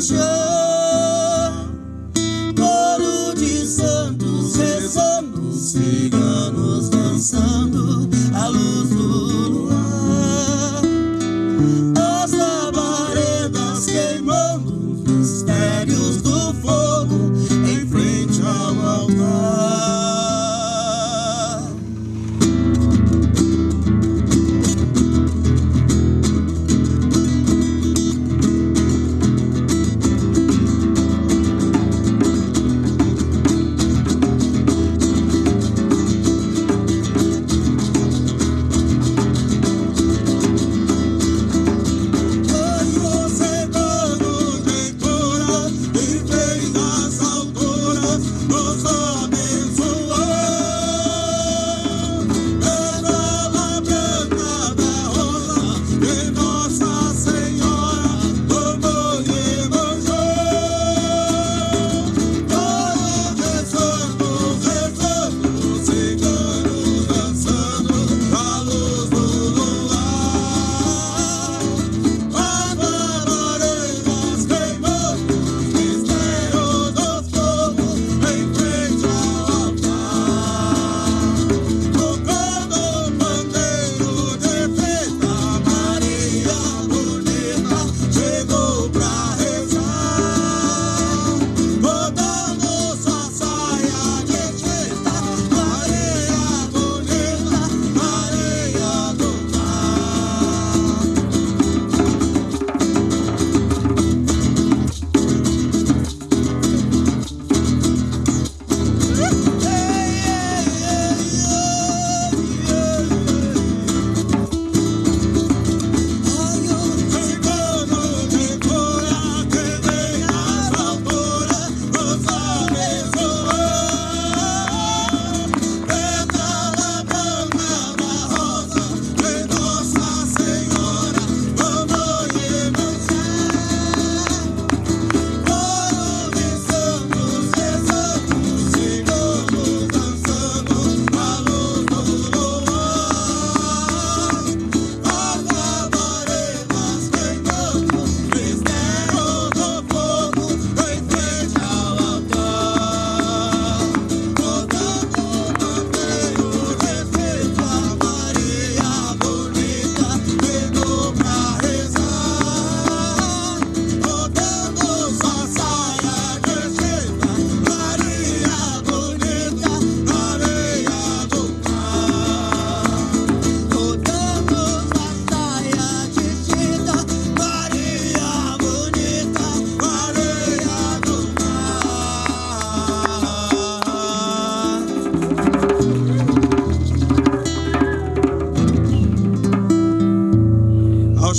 manchã. Coro de santos rezando, siga.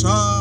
pasar.